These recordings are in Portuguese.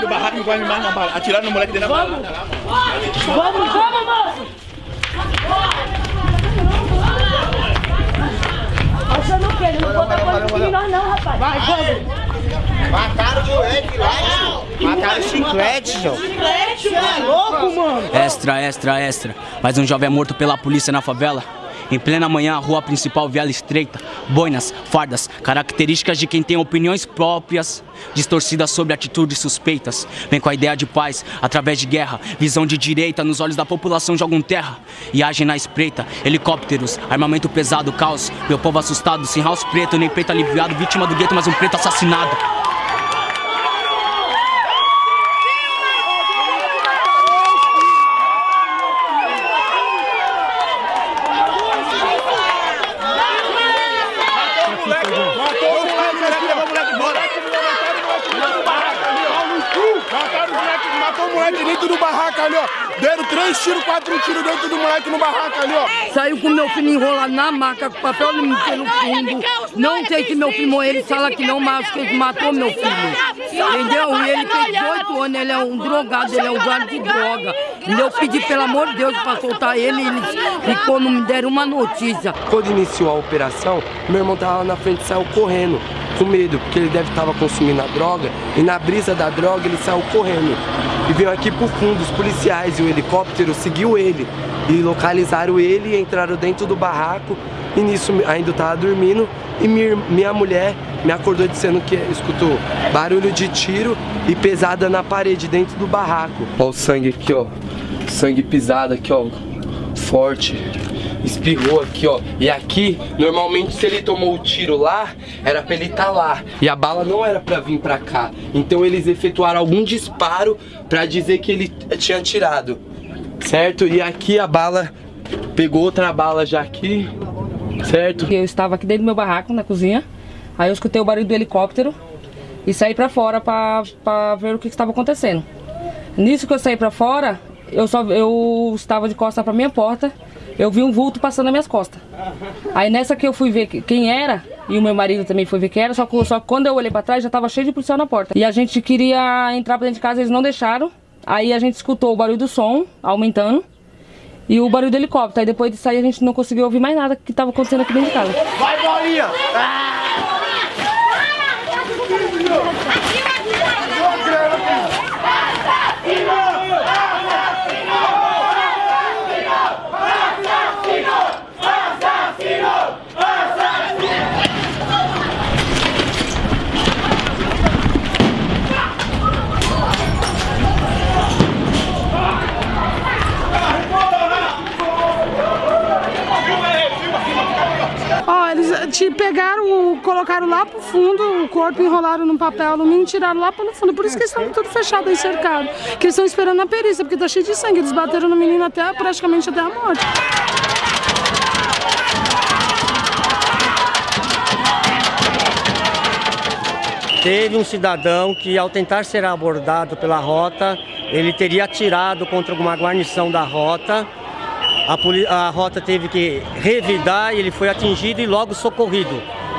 aqui do barraco não vai me mais na bala. Atirar no moleque dentro da bala. Vamos, vamos, moço! Achando o quê? Ele não bota coisa em nós não, rapaz. Vai, vamos. Mataram o moleque lá, Mataram o chiclete, João. Chiclete, é louco, mano. Extra, extra, extra. Mais um jovem é morto pela polícia na favela. Em plena manhã, a rua principal viela estreita, boinas, fardas, características de quem tem opiniões próprias, distorcidas sobre atitudes suspeitas. Vem com a ideia de paz, através de guerra, visão de direita nos olhos da população jogam terra e agem na espreita. Helicópteros, armamento pesado, caos, meu povo assustado, sem house preto, nem peito aliviado, vítima do gueto, mas um preto assassinado. Mataram o moleque, matou o moleque dentro do barraco ali, ó. Deram três tiros, quatro tiros dentro do moleque no barraco ali, ó. Saiu com meu filho enrolado na maca, com papel pelo fundo. Não sei se meu filho morreu, ele fala que não, mas que ele matou meu filho. Entendeu? E ele tem 18 anos, ele é um drogado, ele é um usuário de droga. E eu pedi, pelo amor de Deus, pra soltar ele, ele ficou, não me deram uma notícia. Quando iniciou a operação, meu irmão tava lá na frente e saiu correndo, com medo, porque ele deve estar consumindo a droga, e na brisa da droga ele saiu correndo. E veio aqui pro fundo, os policiais e o helicóptero seguiu ele. E localizaram ele entraram dentro do barraco. E nisso ainda eu tava dormindo e minha, mulher me acordou dizendo que escutou barulho de tiro e pesada na parede dentro do barraco. Ó o sangue aqui, ó. Sangue pisado aqui, ó. Forte. Espirrou aqui, ó. E aqui, normalmente se ele tomou o tiro lá, era pra ele estar tá lá. E a bala não era pra vir pra cá. Então eles efetuaram algum disparo pra dizer que ele tinha atirado. Certo? E aqui a bala pegou outra bala já aqui. Certo? Eu estava aqui dentro do meu barraco, na cozinha. Aí eu escutei o barulho do helicóptero e saí pra fora pra, pra ver o que estava acontecendo. Nisso que eu saí pra fora, eu só eu estava de costas pra minha porta, eu vi um vulto passando nas minhas costas. Aí nessa que eu fui ver quem era, e o meu marido também foi ver quem era, só que, só que quando eu olhei pra trás já tava cheio de policial na porta. E a gente queria entrar pra dentro de casa, eles não deixaram. Aí a gente escutou o barulho do som aumentando e o barulho do helicóptero. Aí depois disso aí a gente não conseguiu ouvir mais nada que estava acontecendo aqui dentro de casa. Vai, bolinha! Ah! Colocaram lá pro fundo, o corpo enrolaram num papel alumínio e tiraram lá pro fundo. Por isso que eles estão tudo fechado aí, cercado. Que eles estão esperando a perícia, porque tá cheio de sangue. Eles bateram no menino até praticamente até a morte. Teve um cidadão que, ao tentar ser abordado pela rota, ele teria atirado contra alguma guarnição da rota a, a rota teve que revidar e ele foi atingido e logo socorrido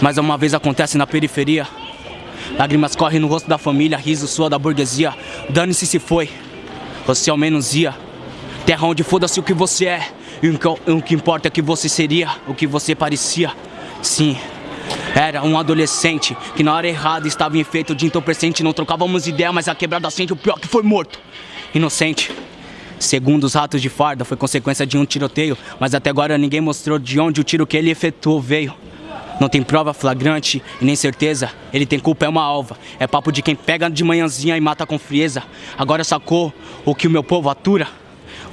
Mais uma vez acontece na periferia. Lágrimas correm no rosto da família, riso sua da burguesia. Dane-se se foi, você ao menos ia. Terra onde foda-se o que você é. E o que importa é que você seria, o que você parecia. Sim, era um adolescente que na hora errada estava enfeito de entorpecente. Não trocávamos ideia, mas a quebrada sente o pior que foi morto. Inocente. Segundo os ratos de farda, foi consequência de um tiroteio, mas até agora ninguém mostrou de onde o tiro que ele efetuou veio. Não tem prova flagrante e nem certeza, ele tem culpa, é uma alva. É papo de quem pega de manhãzinha e mata com frieza. Agora sacou o que o meu povo atura?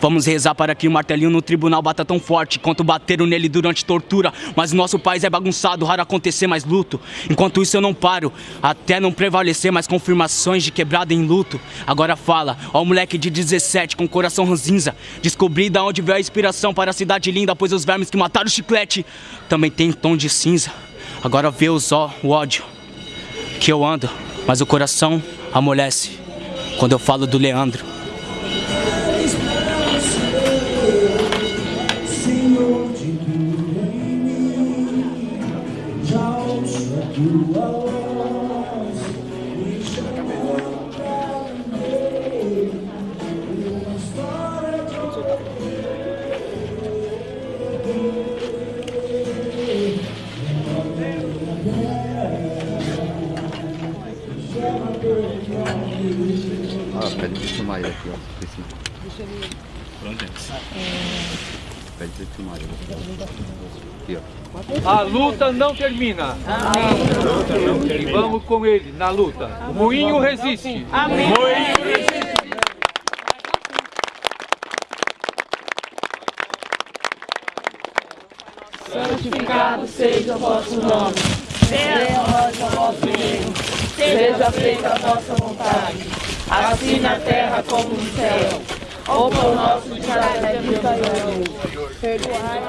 Vamos rezar para que o martelinho no tribunal bata tão forte quanto bateram nele durante tortura. Mas nosso país é bagunçado, raro acontecer mais luto. Enquanto isso eu não paro, até não prevalecer mais confirmações de quebrada em luto. Agora fala, ó moleque de 17 com coração ranzinza. Descobri da onde veio a inspiração para a cidade linda, pois os vermes que mataram o chiclete também tem tom de cinza. Agora vê os ó, o ódio que eu ando, mas o coração amolece quando eu falo do Leandro. Pede de filmar ele aqui, ó. Deixa ele. Pronto, Pede de filmar ele. Aqui, ó. A luta não termina. Amém. E vamos com ele na luta. O moinho resiste. Amém. Moinho resiste. Santificado seja o vosso nome. Venha a nós o vosso reino. Seja feita a vossa vontade. Assim na terra como no céu. O pão nosso de cada dia nos. Perdoai.